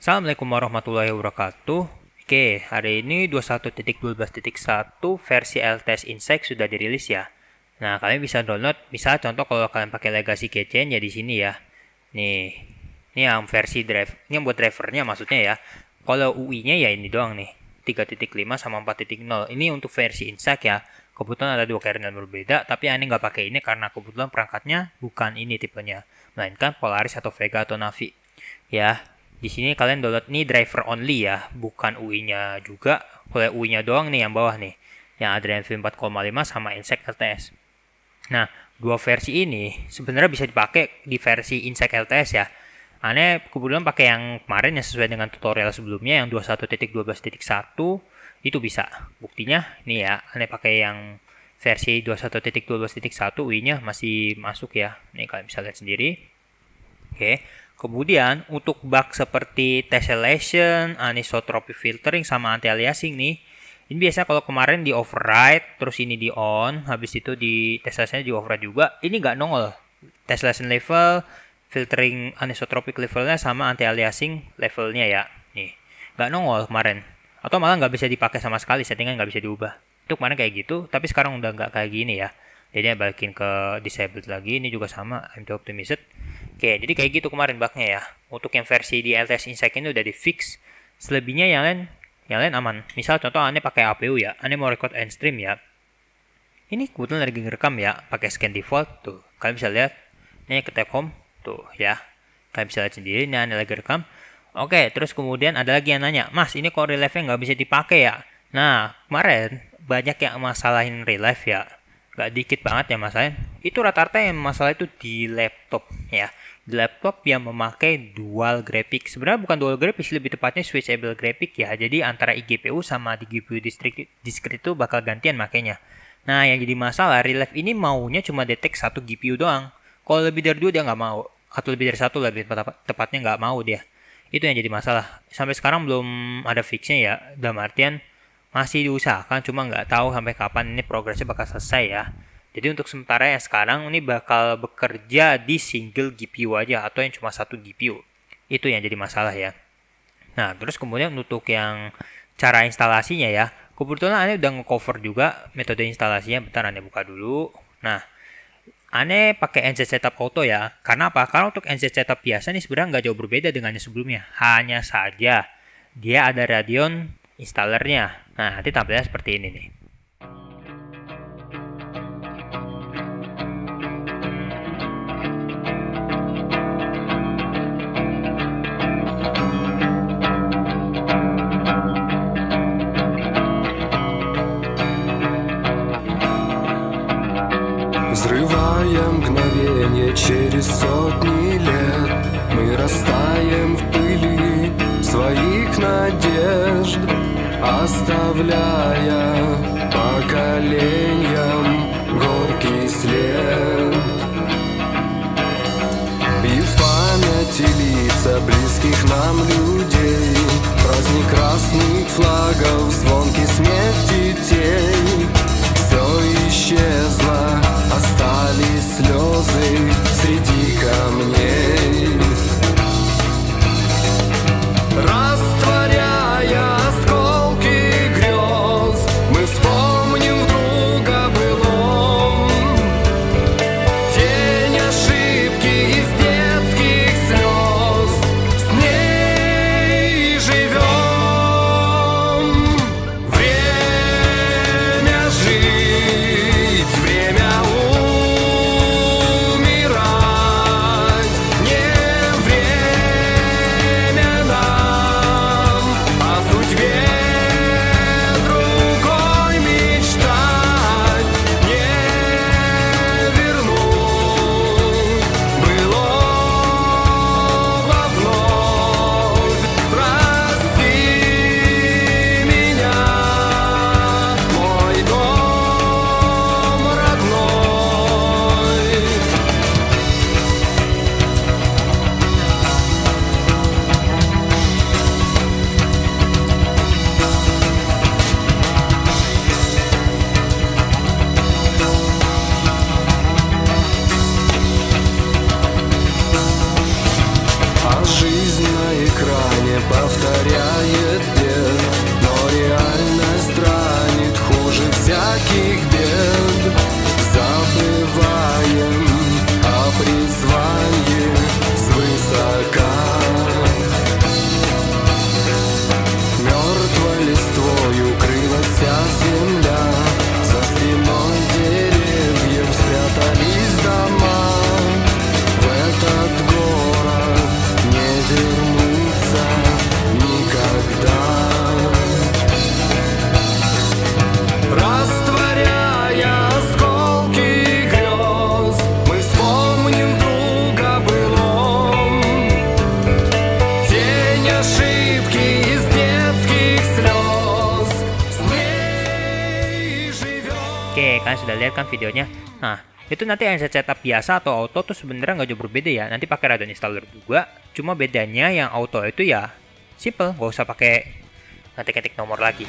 Assalamualaikum warahmatullahi wabarakatuh. Oke, hari ini 21.12.1 versi LTS Insight sudah dirilis ya. Nah, kalian bisa download, bisa contoh kalau kalian pakai Legacy Keychain ya di sini ya. Nih, ini yang versi drive, ini yang buat drivernya maksudnya ya. Kalau UI-nya ya ini doang nih, 3.5 sama 4.0. Ini untuk versi Insight ya. Kebetulan ada dua kernel berbeda, tapi aneh nggak pakai ini karena kebetulan perangkatnya bukan ini tipenya, melainkan Polaris atau Vega atau Navi. Ya, di sini kalian download nih driver only ya, bukan UI-nya juga. Kalau UI-nya doang nih yang bawah nih, yang Adreno V 4,5 sama Insect LTS. Nah, dua versi ini sebenarnya bisa dipakai di versi Insect LTS ya. Aneh kebetulan pakai yang kemarin yang sesuai dengan tutorial sebelumnya yang 21.12.1 itu bisa. Buktinya nih ya, aneh pakai yang versi 21.12.1 UI-nya masih masuk ya. Nih kalian bisa lihat sendiri. Oke. Kemudian untuk bug seperti tessellation, anisotropy filtering sama anti aliasing nih, ini biasa kalau kemarin di override, terus ini di on, habis itu di tessellation di override juga, ini nggak nongol. Tessellation level, filtering anisotropic levelnya sama anti aliasing levelnya ya, nih nggak nongol kemarin. Atau malah nggak bisa dipakai sama sekali, settingan nggak bisa diubah. Itu kemarin kayak gitu, tapi sekarang udah nggak kayak gini ya. Jadi balikin ke disabled lagi, ini juga sama, MT optimized Oke, jadi kayak gitu kemarin bugnya ya. Untuk yang versi di LTS Insight ini udah di fix. Selebihnya yang lain yang lain aman. Misal contoh aneh pakai APU ya, aneh mau record end stream ya. Ini kebetulan lagi ngerekam ya, pakai scan default tuh. Kalian bisa lihat, ini ke tap home tuh ya. Kalian bisa lihat sendiri, ini aneh lagi rekam. Oke, terus kemudian ada lagi yang nanya, Mas, ini kok relive nya nggak bisa dipakai ya? Nah, kemarin banyak yang masalahin relive ya. Gak dikit banget ya masalahnya. Itu rata-rata yang masalah itu di laptop ya di laptop yang memakai dual graphic. Sebenarnya bukan dual graphic, lebih tepatnya switchable graphic ya. Jadi antara iGPU sama di GPU discrete, discrete itu bakal gantian makanya. Nah, yang jadi masalah, Relive ini maunya cuma detect satu GPU doang. Kalau lebih dari dua dia nggak mau. Atau lebih dari satu lebih tepatnya nggak mau dia. Itu yang jadi masalah. Sampai sekarang belum ada fixnya ya. Dalam artian masih diusahakan, cuma nggak tahu sampai kapan ini progresnya bakal selesai ya. Jadi untuk sementara yang sekarang ini bakal bekerja di single GPU aja atau yang cuma satu GPU. Itu yang jadi masalah ya. Nah, terus kemudian untuk yang cara instalasinya ya. Kebetulan Ane udah ngecover juga metode instalasinya. Bentar Ane buka dulu. Nah, Ane pakai NZ Setup Auto ya. Karena apa? Karena untuk NZ Setup biasa nih sebenarnya nggak jauh berbeda dengan yang sebelumnya. Hanya saja dia ada Radeon installernya. Nah, nanti tampilnya seperti ini nih. Взрывая мгновение через сотни ولا يا повторять kalian sudah lihat kan videonya? Nah, itu nanti yang saya setup biasa atau auto tuh sebenarnya nggak jauh berbeda ya. Nanti pakai Radeon installer juga. Cuma bedanya yang auto itu ya simple, nggak usah pakai ngetik-ngetik nomor lagi.